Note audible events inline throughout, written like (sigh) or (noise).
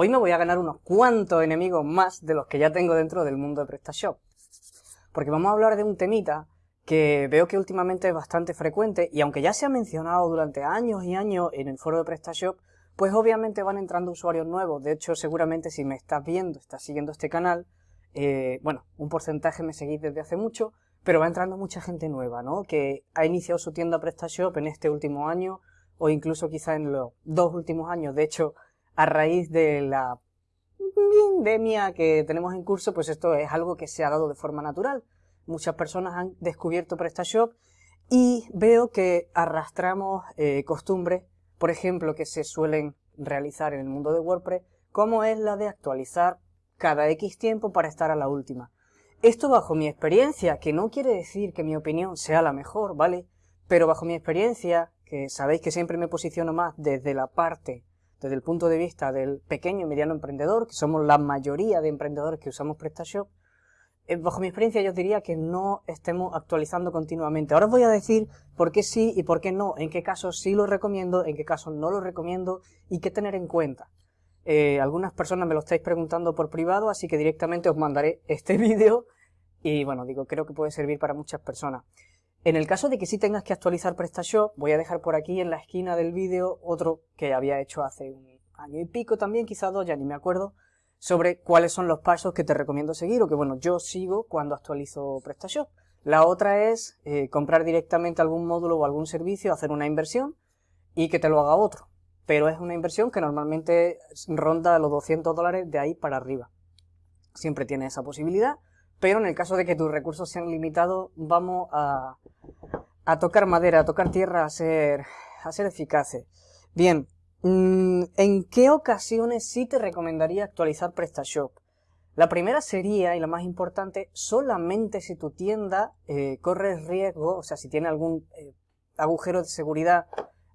Hoy me voy a ganar unos cuantos enemigos más de los que ya tengo dentro del mundo de PrestaShop. Porque vamos a hablar de un temita que veo que últimamente es bastante frecuente y aunque ya se ha mencionado durante años y años en el foro de PrestaShop, pues obviamente van entrando usuarios nuevos. De hecho, seguramente si me estás viendo, estás siguiendo este canal, eh, bueno, un porcentaje me seguís desde hace mucho, pero va entrando mucha gente nueva, ¿no? Que ha iniciado su tienda PrestaShop en este último año o incluso quizá en los dos últimos años. De hecho, a raíz de la pandemia que tenemos en curso, pues esto es algo que se ha dado de forma natural. Muchas personas han descubierto PrestaShop y veo que arrastramos eh, costumbres, por ejemplo, que se suelen realizar en el mundo de WordPress, como es la de actualizar cada X tiempo para estar a la última. Esto bajo mi experiencia, que no quiere decir que mi opinión sea la mejor, ¿vale? Pero bajo mi experiencia, que sabéis que siempre me posiciono más desde la parte desde el punto de vista del pequeño y mediano emprendedor, que somos la mayoría de emprendedores que usamos PrestaShop, eh, bajo mi experiencia yo diría que no estemos actualizando continuamente. Ahora os voy a decir por qué sí y por qué no, en qué casos sí lo recomiendo, en qué casos no lo recomiendo y qué tener en cuenta. Eh, algunas personas me lo estáis preguntando por privado, así que directamente os mandaré este (laughs) vídeo y bueno, digo, creo que puede servir para muchas personas. En el caso de que sí tengas que actualizar PrestaShop, voy a dejar por aquí en la esquina del vídeo otro que había hecho hace un año y pico también, quizás dos, ya ni me acuerdo, sobre cuáles son los pasos que te recomiendo seguir o que bueno, yo sigo cuando actualizo PrestaShop. La otra es eh, comprar directamente algún módulo o algún servicio, hacer una inversión y que te lo haga otro. Pero es una inversión que normalmente ronda los 200 dólares de ahí para arriba. Siempre tiene esa posibilidad pero en el caso de que tus recursos sean limitados, vamos a, tocar madera, a tocar tierra, a ser, a ser eficaces. Bien, mm, ¿en qué ocasiones sí te recomendaría actualizar PrestaShop? La primera sería, y la más importante, solamente si tu tienda eh, corre riesgo, o sea, si tiene algún eh, agujero de seguridad,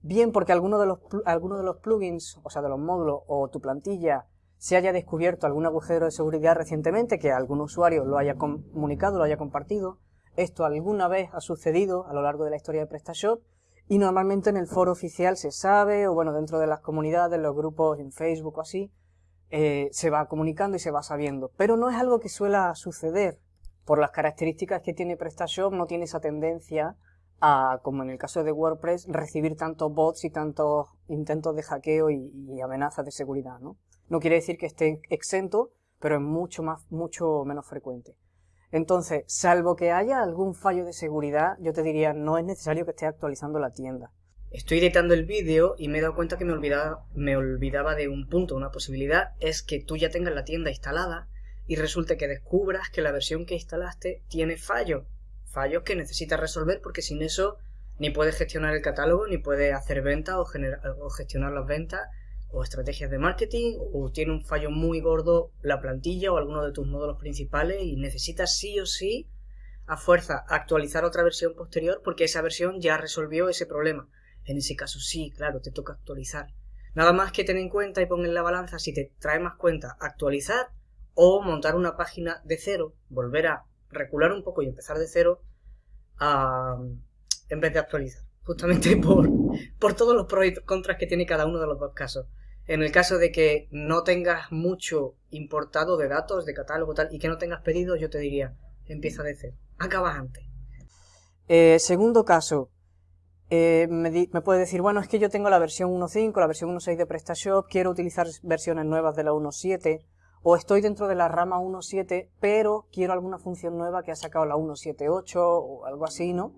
bien porque alguno de, los, alguno de los plugins, o sea, de los módulos, o tu plantilla, se haya descubierto algún agujero de seguridad recientemente, que algún usuario lo haya comunicado, lo haya compartido. Esto alguna vez ha sucedido a lo largo de la historia de PrestaShop y normalmente en el foro oficial se sabe, o bueno, dentro de las comunidades, los grupos en Facebook o así, eh, se va comunicando y se va sabiendo. Pero no es algo que suela suceder. Por las características que tiene PrestaShop no tiene esa tendencia a, como en el caso de WordPress, recibir tantos bots y tantos intentos de hackeo y, y amenazas de seguridad, ¿no? No quiere decir que esté exento, pero es mucho, más, mucho menos frecuente. Entonces, salvo que haya algún fallo de seguridad, yo te diría, no es necesario que estés actualizando la tienda. Estoy editando el vídeo y me he dado cuenta que me olvidaba, me olvidaba de un punto, una posibilidad, es que tú ya tengas la tienda instalada y resulte que descubras que la versión que instalaste tiene fallos. Fallos que necesitas resolver porque sin eso ni puedes gestionar el catálogo, ni puedes hacer ventas o gestionar las ventas, o estrategias de marketing o tiene un fallo muy gordo la plantilla o alguno de tus módulos principales y necesitas sí o sí a fuerza actualizar otra versión posterior porque esa versión ya resolvió ese problema. En ese caso sí, claro, te toca actualizar. Nada más que ten en cuenta y pon en la balanza si te trae más cuenta actualizar o montar una página de cero, volver a recular un poco y empezar de cero en vez de actualizar. Justamente (laughs) por, por todos los pros y contras que tiene cada uno de los dos casos. En el caso de que no tengas mucho importado de datos, de catálogo tal, y que no tengas pedido, yo te diría, empieza de cero. Acaba antes. Eh, segundo caso, eh, me, me, puede decir, bueno, es que yo tengo la versión 1.5, la versión 1.6 de PrestaShop, quiero utilizar versiones nuevas de la 1.7, o estoy dentro de la rama 1.7, pero quiero alguna función nueva que ha sacado la 1.7.8 o algo así, ¿no?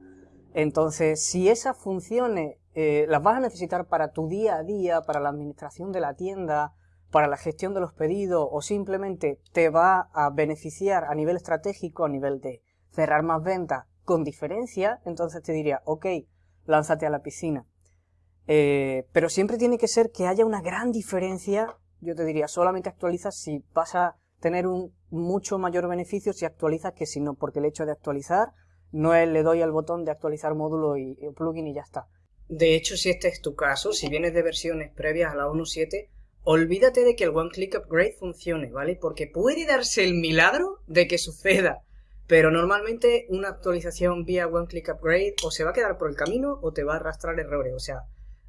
Entonces, si esas funciones eh, las vas a necesitar para tu día a día, para la administración de la tienda, para la gestión de los pedidos o simplemente te va a beneficiar a nivel estratégico, a nivel de cerrar más ventas con diferencia, entonces te diría, ok, lánzate a la piscina. Eh, pero siempre tiene que ser que haya una gran diferencia, yo te diría, solamente actualizas si vas a tener un mucho mayor beneficio si actualizas que si no, porque el hecho de actualizar no es le doy al botón de actualizar módulo y, y plugin y ya está. De hecho, si este es tu caso, si vienes de versiones previas a la 1.7, olvídate de que el One Click Upgrade funcione, ¿vale? Porque puede darse el milagro de que suceda, pero normalmente una actualización vía One Click Upgrade o se va a quedar por el camino o te va a arrastrar errores, o sea,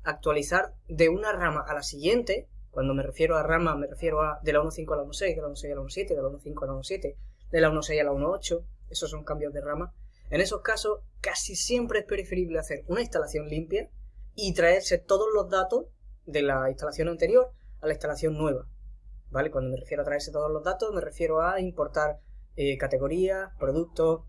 actualizar de una rama a la siguiente, Cuando me refiero a rama, me refiero a de la 1.5 a la 1.6, de la 1.6 a la 1.7, de la 1.5 a la 1.7, de la 1.6 a la 1.8. Esos son cambios de rama. En esos casos, casi siempre es preferible hacer una instalación limpia y traerse todos los datos de la instalación anterior a la instalación nueva. ¿Vale? Cuando me refiero a traerse todos los datos, me refiero a importar eh, categorías, productos,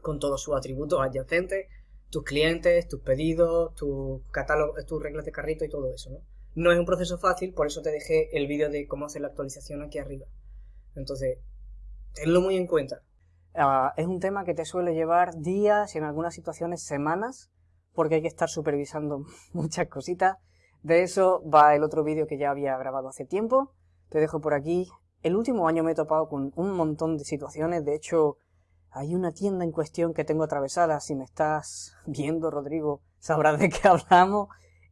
con todos sus atributos adyacentes, tus clientes, tus pedidos, tus catálogos, tus reglas de carrito y todo eso, ¿no? No es un proceso fácil, por eso te dejé el vídeo de cómo hacer la actualización aquí arriba. Entonces, tenlo muy en cuenta. Ah, es un tema que te suele llevar días y en algunas situaciones semanas, porque hay que estar supervisando (laughs) muchas cositas. De eso va el otro vídeo que ya había grabado hace tiempo. Te dejo por aquí. El último año me he topado con un montón de situaciones. De hecho, hay una tienda en cuestión que tengo atravesada. Si me estás (laughs) viendo, Rodrigo, sabrás de qué (laughs) hablamos.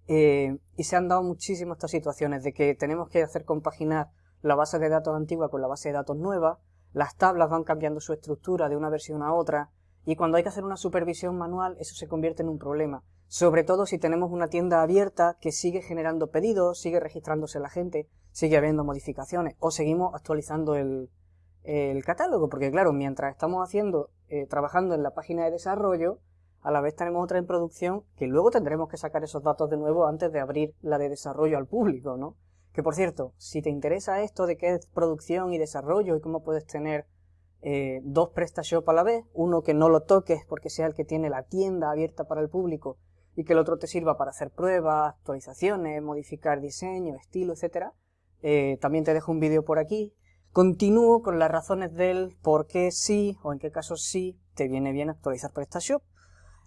Eh, y se han dado muchísimas estas situaciones de que tenemos que hacer compaginar la base de datos antigua con la base de datos nueva, las tablas van cambiando su estructura de una versión a otra, y cuando hay que hacer una supervisión manual eso se convierte en un problema, sobre todo si tenemos una tienda abierta que sigue generando pedidos, sigue registrándose la gente, sigue habiendo modificaciones, o seguimos actualizando el, catálogo, porque claro, mientras estamos haciendo, eh, trabajando en la página de desarrollo, a la vez tenemos otra en producción que luego tendremos que sacar esos datos de nuevo antes de abrir la de desarrollo al público, ¿no? Que por cierto, si te interesa esto de qué es producción y desarrollo y cómo puedes tener eh, dos PrestaShop a la vez, uno que no lo toques porque sea el que tiene la tienda abierta para el público y que el otro te sirva para hacer pruebas, actualizaciones, modificar diseño, estilo, etcétera, eh, también te dejo un vídeo por aquí. Continúo con las razones del por qué sí o en qué casos sí te viene bien actualizar PrestaShop.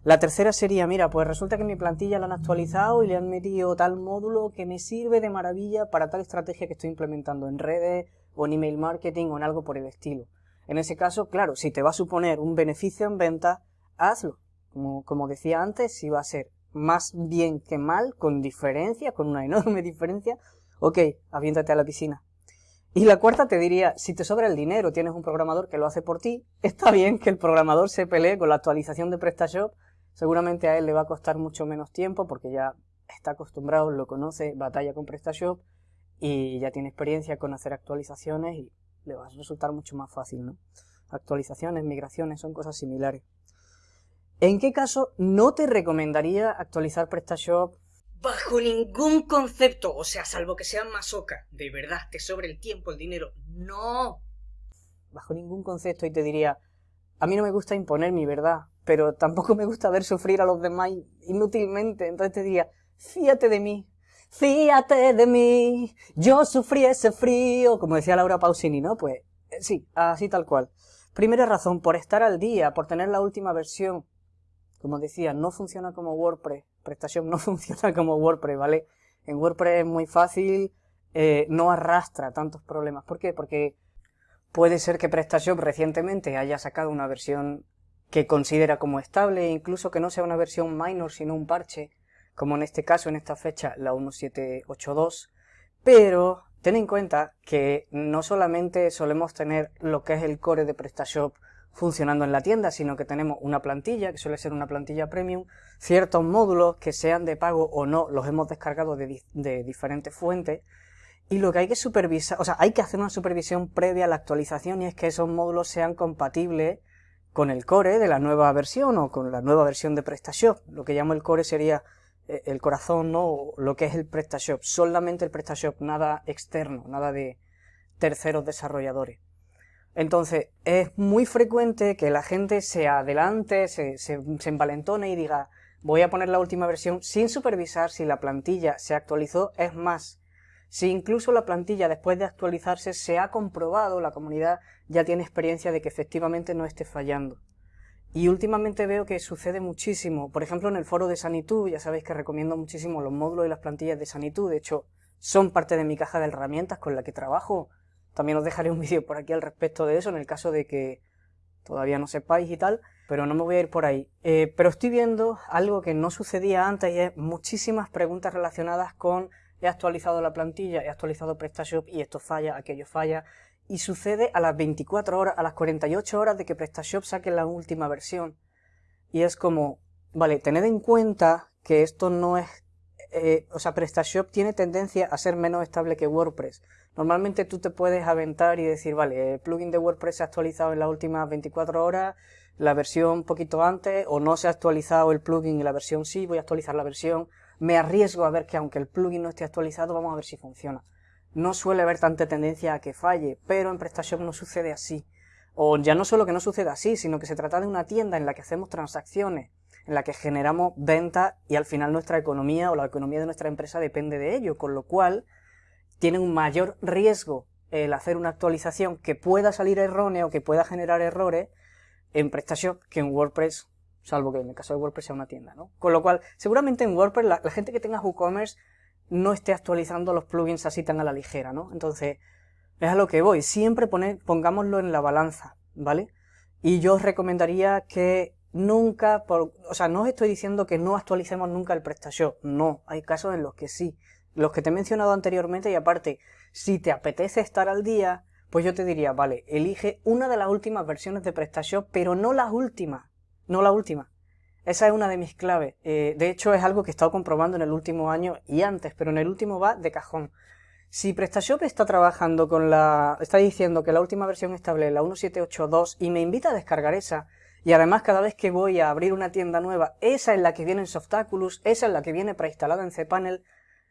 La tercera sería, mira, pues resulta que mi plantilla la han actualizado y le han metido tal módulo que me sirve de maravilla para tal estrategia que estoy implementando en redes o en email marketing o en algo por el estilo. En ese caso, claro, si te va a suponer un beneficio en venta, hazlo. Como, como decía antes, si va a ser más bien que mal, con diferencia, con una (laughs) enorme diferencia, ok, aviéntate a la piscina. Y la cuarta te diría, si te sobra el dinero, tienes un programador que lo hace por ti, (laughs) está bien que el programador se pelee con la actualización de PrestaShop Seguramente a él le va a costar mucho menos tiempo porque ya está acostumbrado, lo conoce, batalla con PrestaShop y ya tiene experiencia con hacer actualizaciones y le va a resultar mucho más fácil, ¿no? Actualizaciones, migraciones, son cosas similares. ¿En qué caso no te recomendaría actualizar PrestaShop? Bajo ningún concepto, o sea, salvo que sea masoca, de verdad, te sobre el tiempo, el dinero, no. Bajo ningún concepto y te diría, a mí no me gusta imponer mi verdad, pero tampoco me gusta ver sufrir a los demás inútilmente. Entonces te diría, fíjate de mí, fíjate de mí, yo sufrí ese frío, como decía Laura Pausini, ¿no? Pues eh, sí, así tal cual. Primera razón, por estar al día, por tener la última versión. Como decía, no funciona como WordPress. Prestación no (laughs) funciona como WordPress, ¿vale? En WordPress es muy fácil, eh, no arrastra tantos problemas. ¿Por qué? Porque puede ser que PrestaShop recientemente haya sacado una versión que considera como estable, e incluso que no sea una versión minor, sino un parche, como en este caso, en esta fecha, la 1782, pero ten en cuenta que no solamente solemos tener lo que es el core de PrestaShop funcionando en la tienda, sino que tenemos una plantilla, que suele ser una plantilla premium, ciertos módulos que sean de pago o no, los hemos descargado de, de diferentes fuentes, y lo que hay que supervisar, o sea, hay que hacer una supervisión previa a la actualización y es que esos módulos sean compatibles con el core de la nueva versión o con la nueva versión de PrestaShop. Lo que llamo el core sería eh, el corazón, ¿no? lo que es el PrestaShop. Solamente el PrestaShop, nada externo, nada de terceros desarrolladores. Entonces, es muy frecuente que la gente se adelante, se, se, se envalentone y diga, voy a poner la última versión sin supervisar si la plantilla se actualizó. Es más, si incluso la plantilla después de actualizarse se ha comprobado, la comunidad ya tiene experiencia de que efectivamente no esté fallando. Y últimamente veo que sucede muchísimo, por ejemplo en el foro de Sanitud, ya sabéis que recomiendo muchísimo los módulos y las plantillas de Sanitud, de hecho son parte de mi caja de herramientas con la que trabajo. También os dejaré un (laughs) vídeo por aquí al respecto de eso, en el caso de que todavía no sepáis y tal, pero no me voy a ir por ahí. Eh, pero estoy viendo algo que no sucedía antes y es muchísimas preguntas relacionadas con he actualizado la plantilla, he actualizado PrestaShop y esto falla, aquello falla, y sucede a las 24 horas, a las 48 horas de que PrestaShop saque la última versión. Y es como, vale, tened en cuenta que esto no es eh, o sea, PrestaShop tiene tendencia a ser menos estable que WordPress. Normalmente tú te puedes aventar y decir, vale, el plugin de WordPress se ha actualizado en las últimas 24 horas, la versión un poquito antes, o no se ha actualizado el plugin y la versión sí, voy a actualizar la versión. Me arriesgo a ver que aunque el plugin no esté actualizado, vamos a ver si funciona. No suele haber tanta tendencia a que falle, pero en PrestaShop no sucede así. O ya no solo que no suceda así, sino que se trata de una tienda en la que hacemos transacciones en la que generamos ventas y al final nuestra economía o la economía de nuestra empresa depende de ello, con lo cual tiene un mayor riesgo el hacer una actualización que pueda salir errónea o que pueda generar errores en PrestaShop que en WordPress, salvo que en el caso de WordPress sea una tienda, ¿no? Con lo cual, seguramente en WordPress la, gente que tenga WooCommerce no esté actualizando los plugins así tan a la ligera, ¿no? Entonces, es a lo que voy, siempre pongámoslo en la balanza, ¿vale? Y yo os recomendaría que nunca, por, o sea, no os estoy diciendo que no actualicemos nunca el PrestaShop, no, hay casos en los que sí, los que te he mencionado anteriormente y aparte, si te apetece estar al día, pues yo te diría, vale, elige una de las últimas versiones de PrestaShop, pero no la última, no la última. Esa es una de mis claves. Eh, de hecho, es algo que he estado comprobando en el último año y antes, pero en el último va de cajón. Si PrestaShop está trabajando con la... está diciendo que la última versión estable es la 1782 y me invita a descargar esa, y además cada vez que voy a abrir una tienda nueva, esa es la que viene en Softaculous, esa es la que viene preinstalada en cPanel,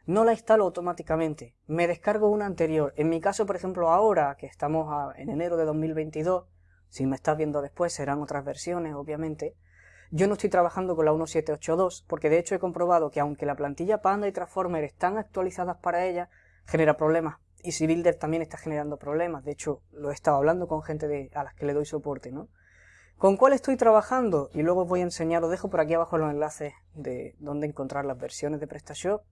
no la instalo automáticamente, me descargo una anterior. En mi caso, por ejemplo, ahora que estamos en enero de 2022, si me estás viendo después serán otras versiones, obviamente, yo no estoy trabajando con la 1782, porque de hecho he comprobado que aunque la plantilla Panda y Transformer están actualizadas para ella, genera problemas. Y si Builder también está generando problemas, de hecho lo he estado hablando con gente de, a las que le doy soporte, ¿no? ¿Con cuál estoy trabajando? Y luego os voy a enseñar, os dejo por aquí abajo los enlaces de dónde encontrar las versiones de PrestaShop.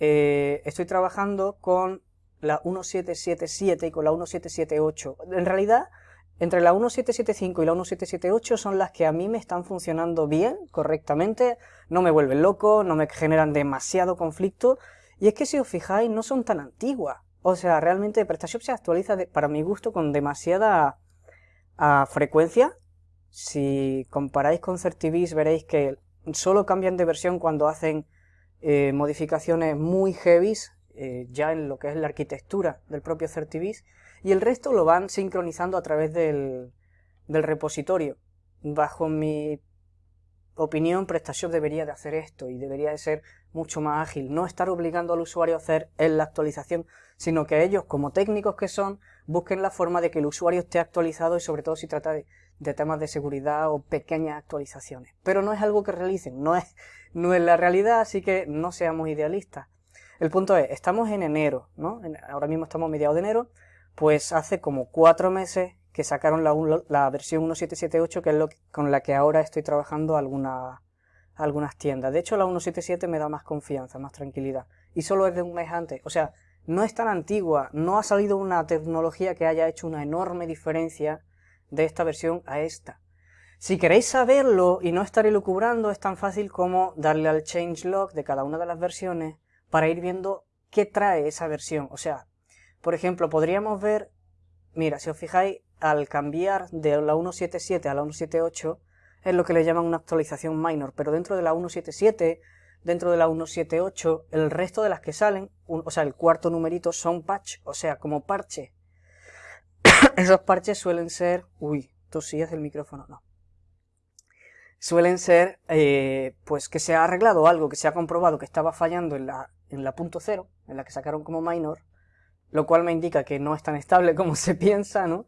Eh, estoy trabajando con la 1777 y con la 1778. En realidad, entre la 1775 y la 1778 son las que a mí me están funcionando bien, correctamente, no me vuelven loco, no me generan demasiado conflicto, y es que si os fijáis no son tan antiguas. O sea, realmente PrestaShop se actualiza para mi gusto con demasiada frecuencia, si comparáis con Certivis veréis que solo cambian de versión cuando hacen eh, modificaciones muy heavies, eh, ya en lo que es la arquitectura del propio Certivis, y el resto lo van sincronizando a través del, del repositorio. Bajo mi opinión, PrestaShop debería de hacer esto y debería de ser mucho más ágil, no estar obligando al usuario a hacer en la actualización, sino que ellos, como técnicos que son, busquen la forma de que el usuario esté actualizado y sobre todo si trata de, temas de seguridad o pequeñas actualizaciones. Pero no es algo que realicen, no es, no es la realidad, así que no seamos idealistas. El punto es, estamos en enero, ¿no? ahora mismo estamos a mediados de enero, pues hace como cuatro meses que sacaron la, versión 1778, que es con la que ahora estoy trabajando alguna, algunas tiendas. De hecho, la 177 me da más confianza, más tranquilidad. Y solo es de un mes antes. O sea, no es tan antigua, no ha salido una tecnología que haya hecho una enorme diferencia de esta versión a esta. Si queréis saberlo y no estar elucubrando, es tan fácil como darle al changelog de cada una de las versiones para ir viendo qué trae esa versión. O sea, por ejemplo, podríamos ver, mira, si os fijáis, al cambiar de la 177 a la 178, es lo que le llaman una actualización minor, pero dentro de la 177, dentro de la 178, el resto de las que salen, o sea, el cuarto numerito son patch, o sea, como parche. (coughs) Esos parches suelen ser, uy, tosías del micrófono, no. Suelen ser, eh, pues que se ha arreglado algo, que se ha comprobado que estaba fallando en la, en la punto cero, en la que sacaron como minor, lo cual me indica que no es tan estable como (laughs) se piensa, ¿no?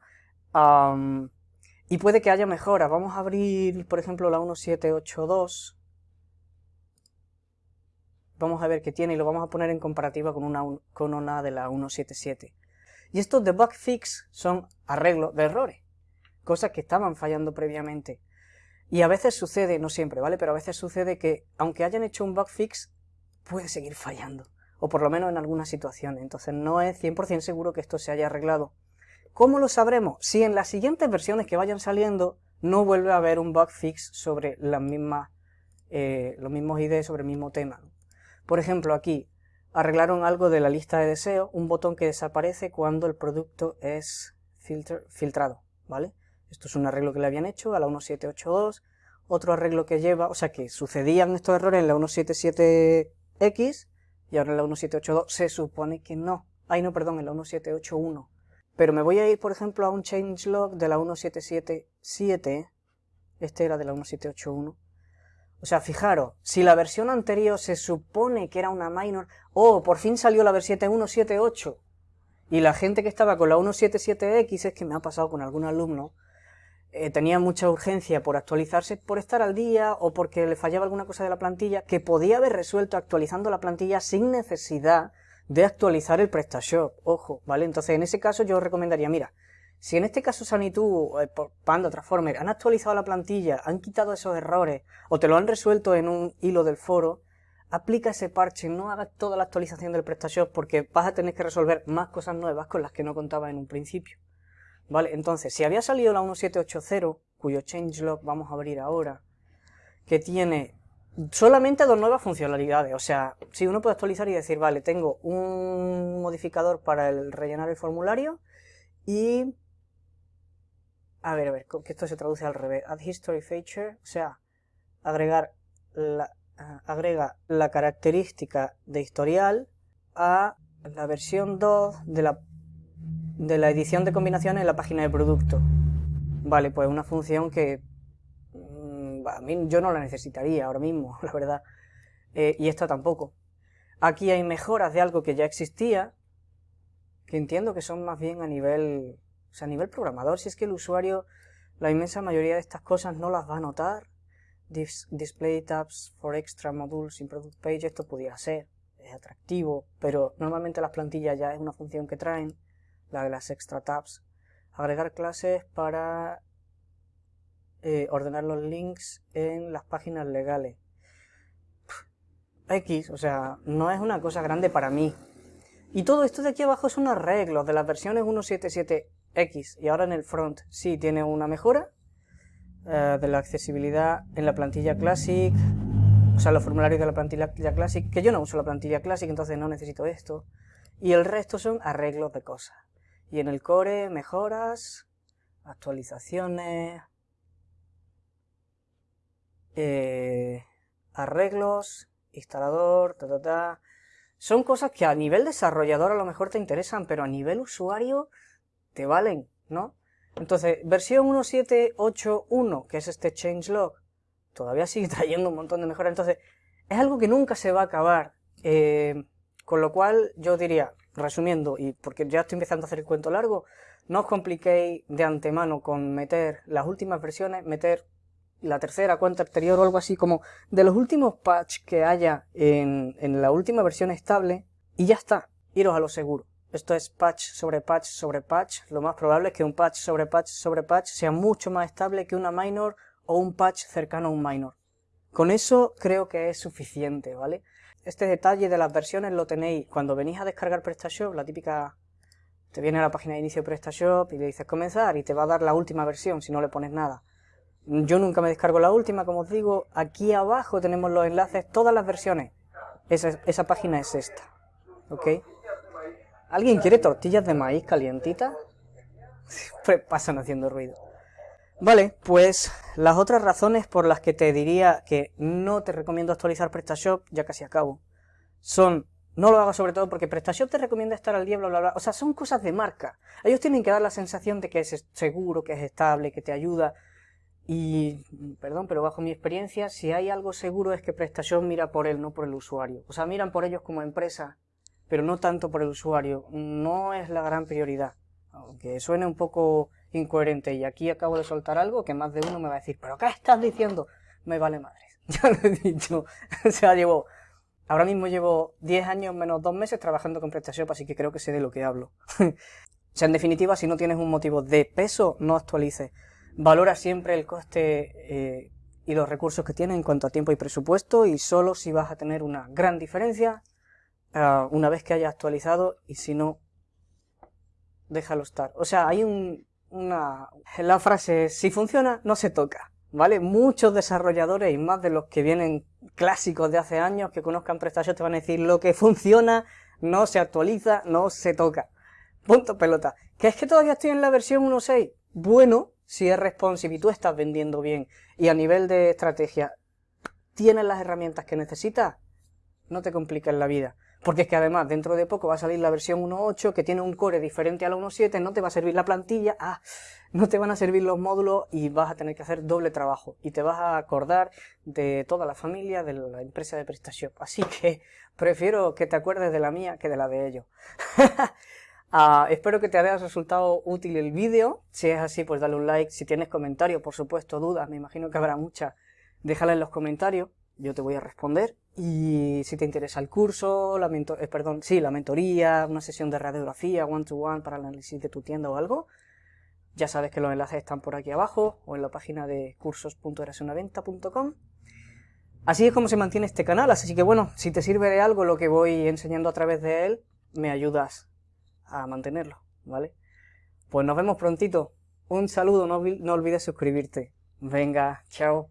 Y puede que haya mejoras. Vamos a abrir, por ejemplo, la 1782. Vamos a ver qué tiene y lo vamos a poner en comparativa con una, con una de la 177. Y estos de bug fix son arreglos de errores. Cosas que estaban fallando previamente. Y a veces sucede, no siempre, ¿vale? Pero a veces sucede que, aunque hayan hecho un bug fix, puede seguir fallando. O por lo menos en algunas situaciones. Entonces no es 100% seguro que esto se haya arreglado. ¿Cómo lo sabremos? Si en las siguientes versiones que vayan saliendo no vuelve a haber un bug fix sobre las mismas, eh, los mismos ideas sobre el mismo tema. Por ejemplo, aquí arreglaron algo de la lista de deseos, un botón que desaparece cuando el producto es filtrado, ¿vale? Esto es un arreglo que le habían hecho a la 1782, otro arreglo que lleva, o sea que sucedían estos errores en la 177 17X y ahora en la 1782 se supone que no. Ay, no, perdón, en la 1781. Pero me voy a ir, por ejemplo, a un changelog de la 1777. Este era de la 1781. O sea, fijaros, si la versión anterior se supone que era una minor, oh, por fin salió la versión 178, y la gente que estaba con la 177X, es que me ha pasado con algún alumno, eh, tenía mucha urgencia por actualizarse, por estar al día o porque le fallaba alguna cosa de la plantilla, que podía haber resuelto actualizando la plantilla sin necesidad de actualizar el PrestaShop. Ojo, ¿vale? Entonces, en ese caso yo recomendaría, mira, si en este caso Sanitu, eh, Panda, Transformer, han actualizado la plantilla, han quitado esos errores, o te lo han resuelto en un hilo del foro, aplica ese parche, no hagas toda la actualización del PrestaShop porque vas a tener que resolver más cosas nuevas con las que no contaba en un principio. Vale, entonces, si había salido la 1780, cuyo changelog vamos a abrir ahora, que tiene solamente dos nuevas funcionalidades, o sea, si uno puede actualizar y decir, vale, tengo un modificador para el rellenar el formulario y... A ver, a ver, que esto se traduce al revés. Add history feature, o sea, agregar la, agrega la característica de historial a la versión 2 de la, de la edición de combinaciones en la página de producto. Vale, pues una función que mm, a mí yo no la necesitaría ahora mismo, (laughs) la verdad. Eh, y esta tampoco. Aquí hay mejoras de algo que ya existía, que entiendo que son más bien a nivel, o sea, a nivel programador. Si es que el usuario, la inmensa mayoría de estas cosas no las va a notar, display tabs for extra modules in product page, esto pudiera ser, es atractivo, pero normalmente las plantillas ya es una función que traen, la de las extra tabs. Agregar clases para eh, ordenar los links en las páginas legales. X, o sea, no es una cosa grande para mí. Y todo esto de aquí abajo es un arreglo de las versiones 1.7.7X y ahora en el front sí tiene una mejora, eh, de la accesibilidad en la plantilla Classic, o sea, los formularios de la plantilla Classic, que yo no uso la plantilla Classic, entonces no necesito esto. Y el resto son arreglos de cosas. Y en el core, mejoras, actualizaciones, eh, arreglos, instalador, ta, ta, ta. Son cosas que a nivel desarrollador a lo mejor te interesan, pero a nivel usuario te valen, ¿no? Entonces, versión 1.7.8.1, que es este changelog, todavía sigue (laughs) trayendo un montón de mejoras. Entonces, es algo que nunca se va a acabar. Eh, con lo cual, yo diría, resumiendo, y porque ya estoy empezando a hacer el cuento largo, no os compliquéis de antemano con meter las últimas versiones, meter la tercera, cuenta anterior o algo así, como de los últimos patch que haya en, en la última versión estable, y ya está, iros a lo seguro. Esto es patch sobre patch sobre patch. Lo más probable es que un patch sobre patch sobre patch sea mucho más estable que una minor o un patch cercano a un minor. Con eso creo que es suficiente, ¿vale? Este detalle de las versiones lo tenéis cuando venís a descargar PrestaShop, la típica... Te viene a la página de inicio PrestaShop y le dices comenzar y te va a dar la última versión si no le pones nada. Yo nunca me descargo la última, como os digo. Aquí abajo tenemos los enlaces, todas las versiones. Esa, esa página es esta, ¿ok? ¿Alguien quiere tortillas de maíz calientitas? (laughs) Pues pasan haciendo ruido. Vale, pues las otras razones por las que te diría que no te recomiendo actualizar PrestaShop, ya casi acabo, son, no lo hagas sobre todo porque PrestaShop te recomienda estar al día, bla, bla, bla, o sea, son cosas de marca. Ellos tienen que dar la sensación de que es seguro, que es estable, que te ayuda, y, perdón, pero bajo mi experiencia, si hay algo seguro es que PrestaShop mira por él, no por el usuario. O sea, miran por ellos como empresa pero no tanto por el usuario. No es la gran prioridad. Aunque suene un poco incoherente y aquí acabo de soltar algo que más de uno me va a decir, pero ¿qué estás diciendo? Me vale madre. (laughs) Ya lo he dicho. o sea, llevo, ahora mismo llevo 10 años menos 2 meses trabajando con PrestaShop, así que creo que sé de lo que hablo. (laughs) o sea, en definitiva, si no tienes un motivo de peso, no actualices. Valora siempre el coste eh, y los recursos que tiene en cuanto a tiempo y presupuesto y solo si vas a tener una gran diferencia, Ah, una vez que haya actualizado y si no, déjalo estar. O sea, hay un, una... La frase, si funciona, no se toca. ¿Vale? Muchos desarrolladores y más de los que vienen clásicos de hace años que conozcan PrestaShop te van a decir lo que funciona no se actualiza, no se toca. Punto pelota. ¿Que es que todavía estoy en la versión 1.6? Bueno, si es responsive y tú estás vendiendo bien y a nivel de estrategia tienes las herramientas que necesitas, no te compliques la vida. Porque es que además dentro de poco va a salir la versión 1.8 que tiene un core diferente a la 1.7, no te va a servir la plantilla, ah, no te van a servir los módulos y vas a tener que hacer doble trabajo. Y te vas a acordar de toda la familia de la empresa de PrestaShop. Así que prefiero que te acuerdes de la mía que de la de ellos. (laughs) Ah, espero que te haya resultado útil el vídeo. Si es así, pues dale un like. Si tienes comentarios, por supuesto, dudas, me imagino que habrá muchas, déjala en los comentarios. Yo te voy a responder. Y si te interesa el curso, la eh, perdón, sí, la mentoría, una sesión de radiografía one-to-one para el análisis de tu tienda o algo, ya sabes que los enlaces están por aquí abajo o en la página de cursos.erasunaventa.com. Así es como se mantiene este canal, así que bueno, si te sirve de algo lo que voy enseñando a través de él, me ayudas a mantenerlo, ¿vale? Pues nos vemos prontito. Un saludo, no olvides suscribirte. Venga, chao.